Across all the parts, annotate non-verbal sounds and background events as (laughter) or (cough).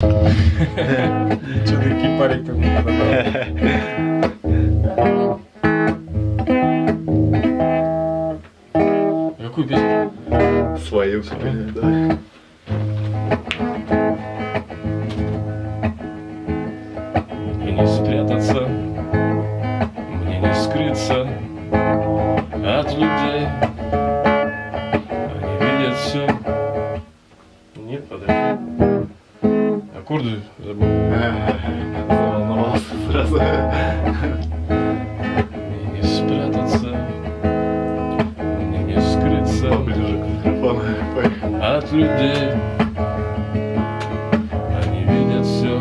Ничего, такие парик там не Какую песню? Свою, Свою? да. И не спрятаться, мне не скрыться от людей. Они видят все. Нет, подожди. Аккорды забыл. Сразу. Мне не спрятаться, мне не скрыться Поближе к микрофону. От людей. Они видят все,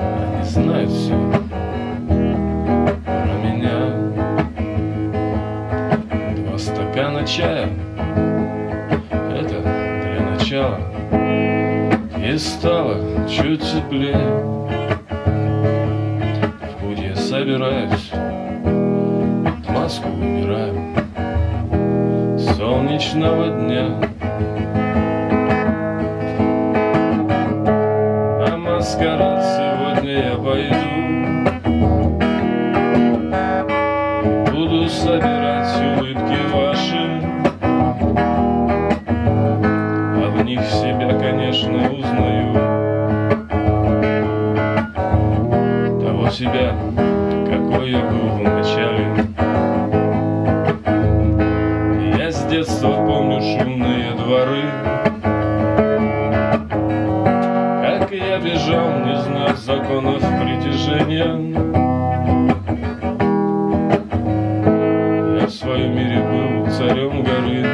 они знают все про меня. Два стакана чая, это для начала. И стало чуть теплее. В путь я собираюсь, маску убираю солнечного дня. На маскарад сегодня я пойду себя, какой я был в начале. Я с детства помню шумные дворы. Как я бежал, не зная законов притяжения. Я в своем мире был царем горы.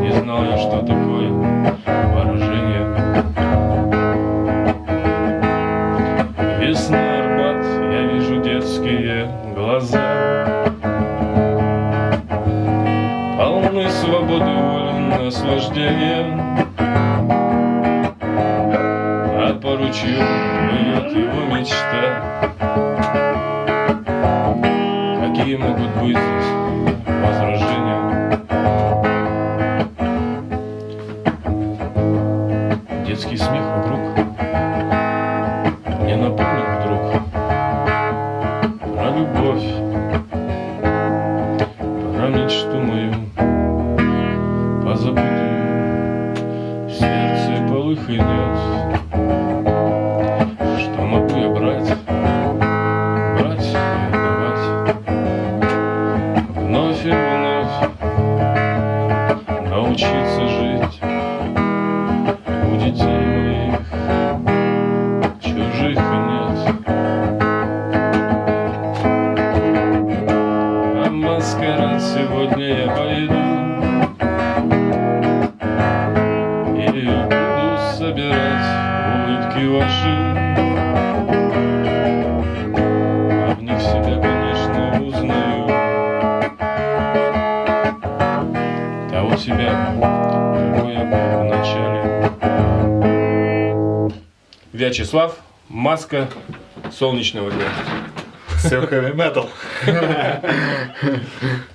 Не знал я, что такое глаза. Полны свободы, воли, наслаждения. А по ручью его мечта Какие могут быть здесь мечту мою Позабытую В сердце полыхнет Что маскарад сегодня я пойду. И буду собирать улыбки ваши. А в них себя, конечно, узнаю. Того себя, какой я был в начале. Вячеслав, маска солнечного дня Все хэви метал. (laughs)